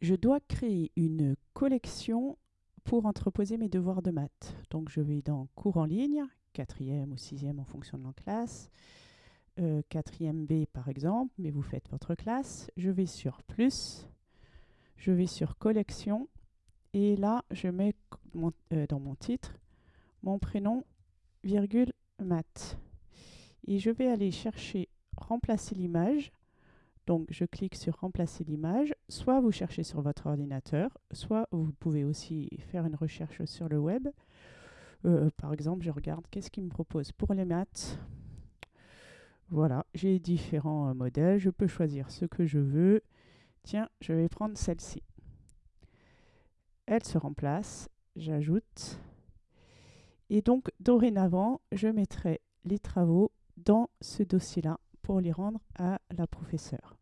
je dois créer une collection pour entreposer mes devoirs de maths. Donc je vais dans cours en ligne, quatrième ou sixième en fonction de la classe, euh, quatrième B par exemple, mais vous faites votre classe. Je vais sur plus, je vais sur collection et là je mets euh, dans mon titre mon prénom, virgule, maths. Et je vais aller chercher remplacer l'image donc je clique sur remplacer l'image. Soit vous cherchez sur votre ordinateur, soit vous pouvez aussi faire une recherche sur le web. Euh, par exemple, je regarde qu'est-ce qu'il me propose pour les maths. Voilà, j'ai différents euh, modèles. Je peux choisir ce que je veux. Tiens, je vais prendre celle-ci. Elle se remplace. J'ajoute. Et donc, dorénavant, je mettrai les travaux dans ce dossier-là pour les rendre à la professeure.